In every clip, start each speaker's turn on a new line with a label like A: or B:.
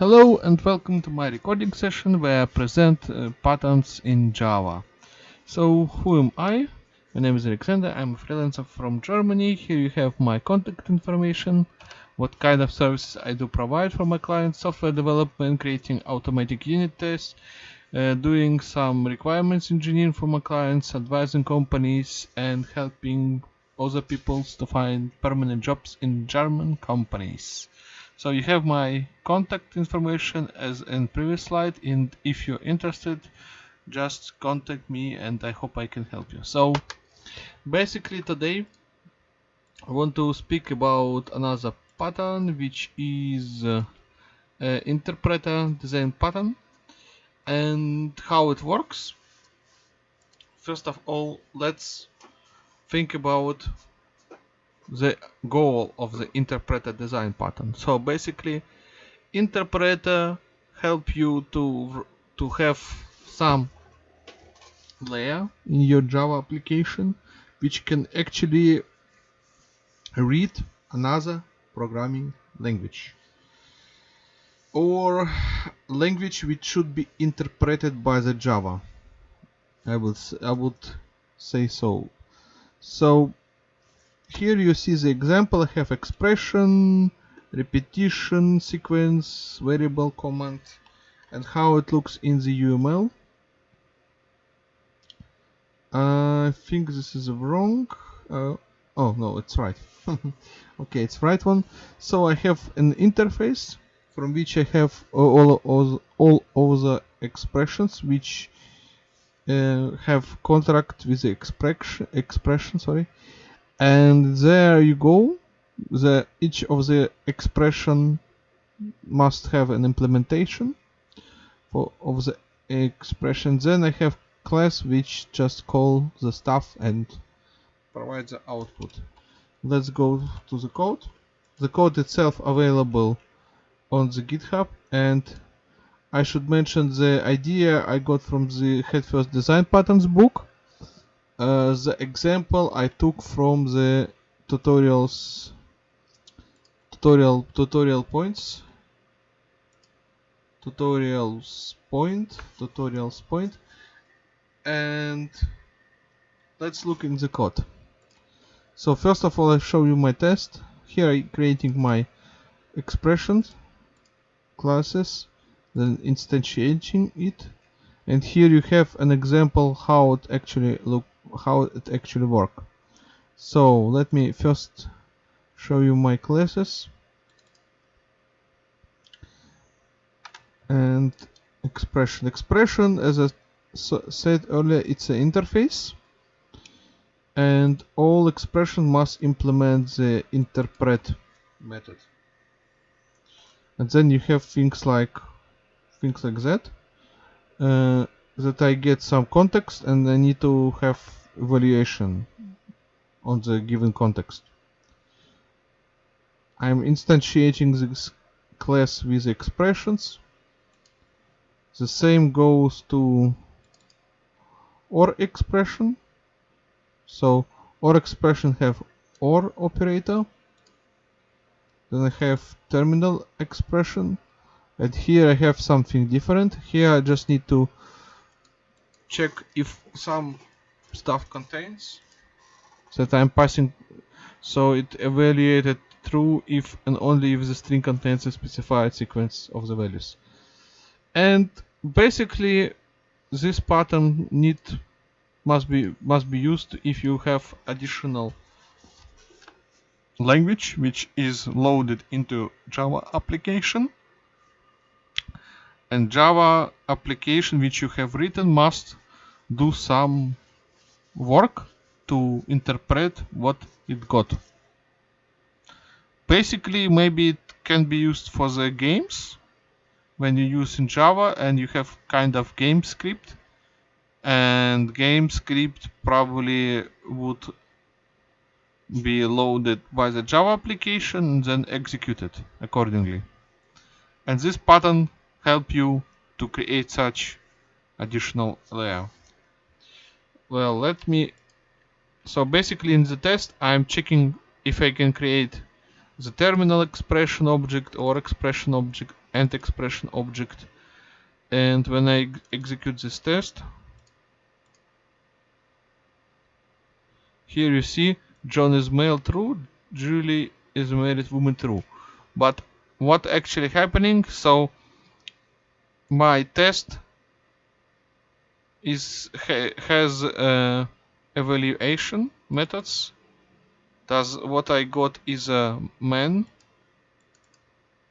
A: Hello and welcome to my recording session where I present uh, patterns in Java. So who am I? My name is Alexander, I'm a freelancer from Germany. Here you have my contact information, what kind of services I do provide for my clients, software development, creating automatic unit tests, uh, doing some requirements engineering for my clients, advising companies and helping other people to find permanent jobs in German companies. So you have my contact information as in previous slide and if you're interested just contact me and I hope I can help you. So basically today I want to speak about another pattern which is uh, uh, interpreter design pattern and how it works. First of all let's think about the goal of the interpreter design pattern. So basically interpreter help you to to have some layer in your Java application which can actually read another programming language. Or language which should be interpreted by the Java. I would I would say so. So here you see the example. I have expression repetition sequence variable command and how it looks in the UML I think this is wrong. Uh, oh no it's right. Okay it's right one. So I have an interface from which I have all all, all the expressions which uh, have contract with the expression expression sorry and there you go. The each of the expression must have an implementation for of the expression. Then I have class which just call the stuff and provide the output. Let's go to the code. The code itself available on the github. And I should mention the idea I got from the head first design patterns book uh, the example I took from the tutorials tutorial tutorial points. Tutorials point tutorials point. And let's look in the code. So first of all I show you my test. Here I creating my expressions classes then instantiating it. And here you have an example how it actually look how it actually work. So let me first show you my classes. And expression. Expression as I said earlier it's an interface. And all expression must implement the interpret method. And then you have things like things like that. Uh, that I get some context and I need to have evaluation on the given context. I'm instantiating this class with expressions. The same goes to OR expression. So OR expression have OR operator. Then I have terminal expression. And here I have something different. Here I just need to check if some stuff contains. That I'm passing so it evaluated true if and only if the string contains a specified sequence of the values. And basically this pattern need must be must be used if you have additional language which is loaded into Java application. And Java application which you have written must do some work to interpret what it got. Basically, maybe it can be used for the games when you use in Java and you have kind of game script and game script probably would be loaded by the Java application and then executed accordingly. And this pattern help you to create such additional layer well let me so basically in the test I'm checking if I can create the terminal expression object or expression object and expression object. And when I execute this test here you see John is male true Julie is married woman true. But what actually happening? So my test is ha, has uh, evaluation methods. Does what I got is a man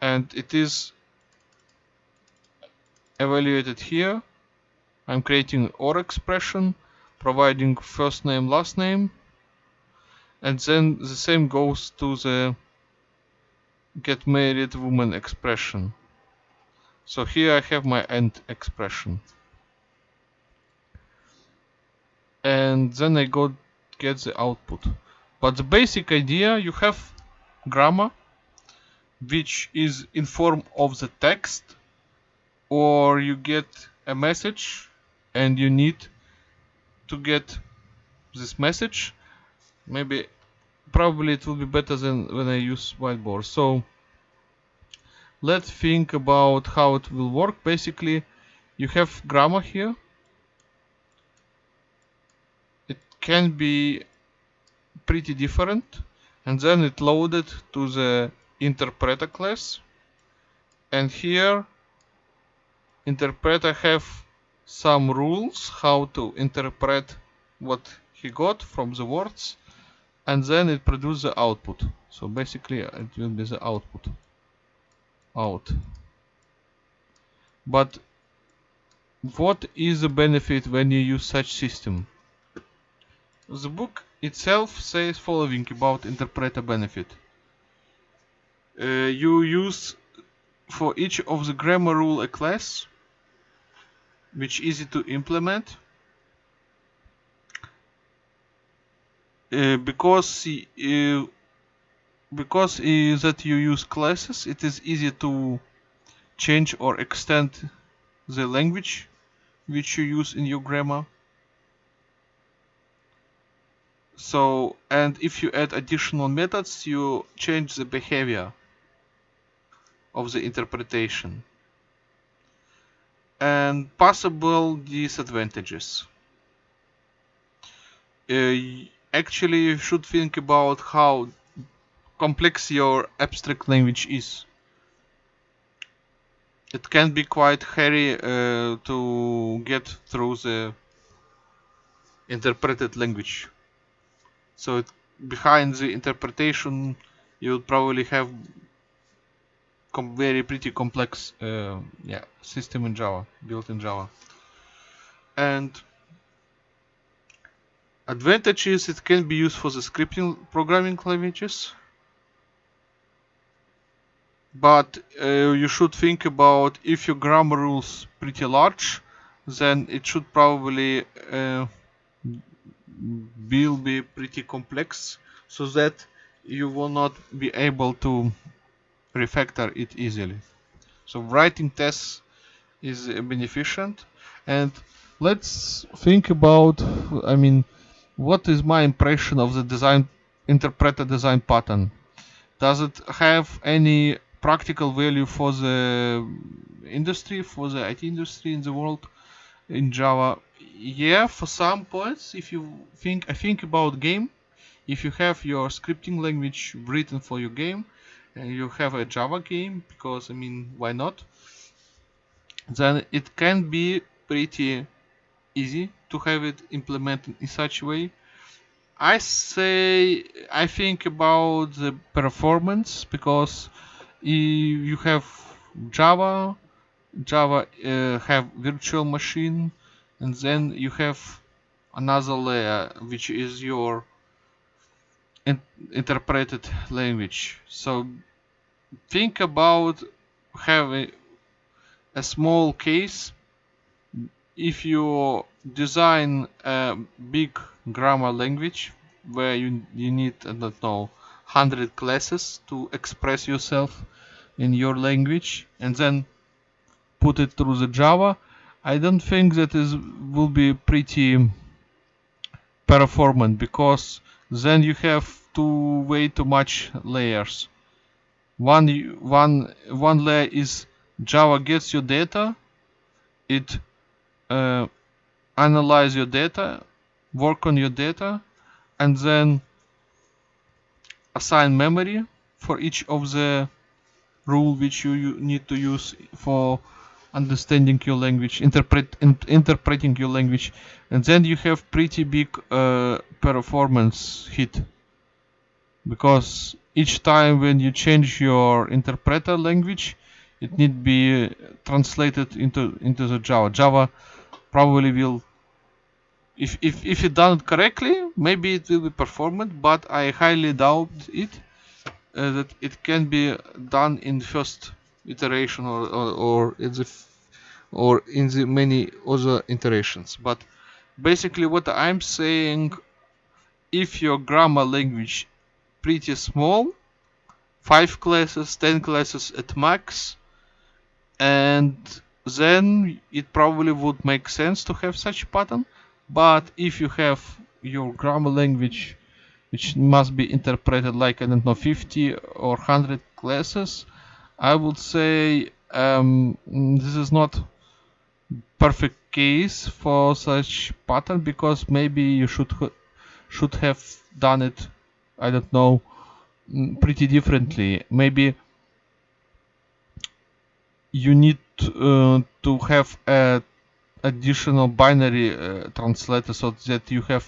A: and it is evaluated here. I'm creating OR expression providing first name last name and then the same goes to the get married woman expression. So here I have my AND expression and then I go get the output. But the basic idea you have grammar which is in form of the text or you get a message and you need to get this message. Maybe probably it will be better than when I use whiteboard. So let's think about how it will work. Basically you have grammar here it can be pretty different. And then it loaded to the interpreter class. And here interpreter have some rules how to interpret what he got from the words. And then it produces the output. So basically it will be the output. Out. But what is the benefit when you use such system the book itself says following about interpreter benefit. Uh, you use for each of the grammar rule a class which easy to implement. Uh, because uh, because uh, that you use classes it is easy to change or extend the language which you use in your grammar so and if you add additional methods you change the behavior of the interpretation. And possible disadvantages. Uh, actually you should think about how complex your abstract language is. It can be quite hairy uh, to get through the interpreted language so it, behind the interpretation you will probably have very pretty complex uh, yeah system in Java built in Java. And advantages it can be used for the scripting programming languages. But uh, you should think about if your grammar rules pretty large then it should probably uh, will be pretty complex so that you will not be able to refactor it easily. So writing tests is beneficent. And let's think about I mean what is my impression of the design interpreter design pattern? Does it have any practical value for the industry for the IT industry in the world in Java yeah for some points if you think I think about game if you have your scripting language written for your game and you have a Java game because I mean why not? Then it can be pretty easy to have it implemented in such a way. I say I think about the performance because you have Java Java uh, have virtual machine and then you have another layer which is your in interpreted language. So think about having a small case. If you design a big grammar language where you, you need I don't know 100 classes to express yourself in your language and then put it through the Java I don't think that is will be pretty performant because then you have too way too much layers. One one one layer is Java gets your data, it uh, analyze your data, work on your data, and then assign memory for each of the rule which you, you need to use for understanding your language, interpret in, interpreting your language, and then you have pretty big uh, performance hit because each time when you change your interpreter language, it need be translated into into the Java. Java probably will if if if it done it correctly, maybe it will be performant, but I highly doubt it uh, that it can be done in first iteration or or, or in the or in the many other iterations. But basically, what I'm saying, if your grammar language pretty small, five classes, ten classes at max, and then it probably would make sense to have such pattern but if you have your grammar language which must be interpreted like I don't know 50 or 100 classes I would say um, this is not perfect case for such pattern because maybe you should should have done it I don't know mm, pretty differently. Maybe you need uh, to have a additional binary uh, translator so that you have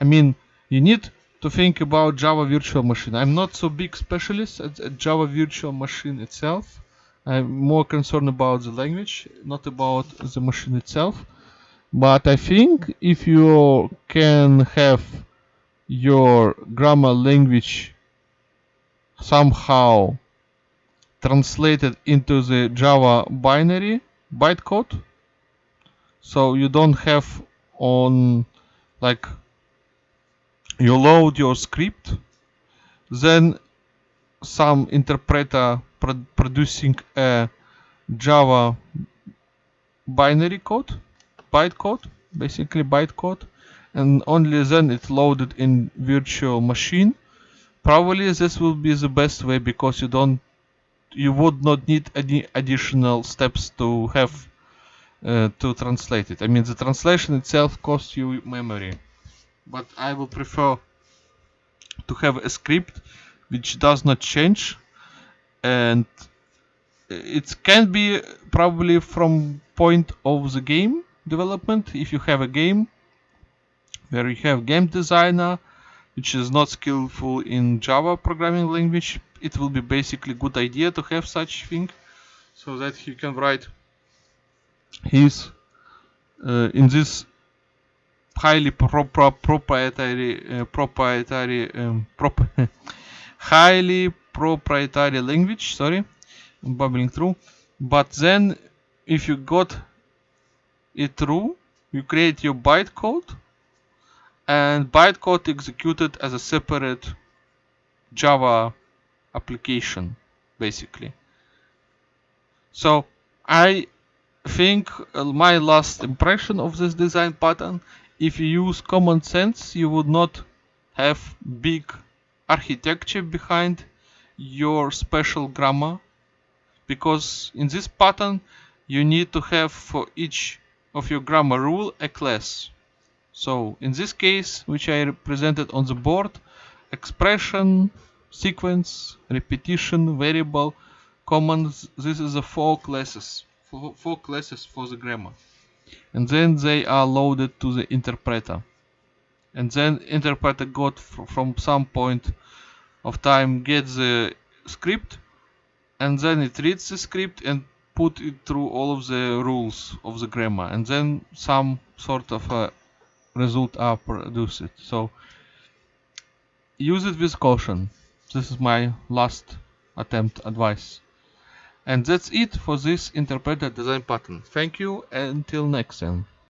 A: I mean you need to think about Java virtual machine. I'm not so big specialist at, at Java virtual machine itself. I'm more concerned about the language not about the machine itself. But I think if you can have your grammar language somehow translated into the Java binary bytecode so you don't have on like you load your script then some interpreter pro producing a java binary code bytecode basically bytecode and only then it's loaded in virtual machine probably this will be the best way because you don't you would not need any additional steps to have uh, to translate it. I mean, the translation itself costs you memory, but I will prefer to have a script which does not change. And it can be probably from point of the game development. If you have a game where you have game designer which is not skillful in Java programming language it will be basically good idea to have such thing so that he can write his uh, in this highly pro pro proprietary uh, proprietary um, prop highly proprietary language sorry bubbling through. But then if you got it through you create your bytecode and bytecode executed as a separate java application basically. So i think uh, my last impression of this design pattern if you use common sense you would not have big architecture behind your special grammar because in this pattern you need to have for each of your grammar rule a class. So in this case which I represented on the board expression sequence repetition variable commons this is the four classes four classes for the grammar and then they are loaded to the interpreter. And then interpreter got from some point of time gets the script and then it reads the script and put it through all of the rules of the grammar. And then some sort of a result are produced. So use it with caution. This is my last attempt advice and that's it for this interpreter design pattern. Thank you until next time.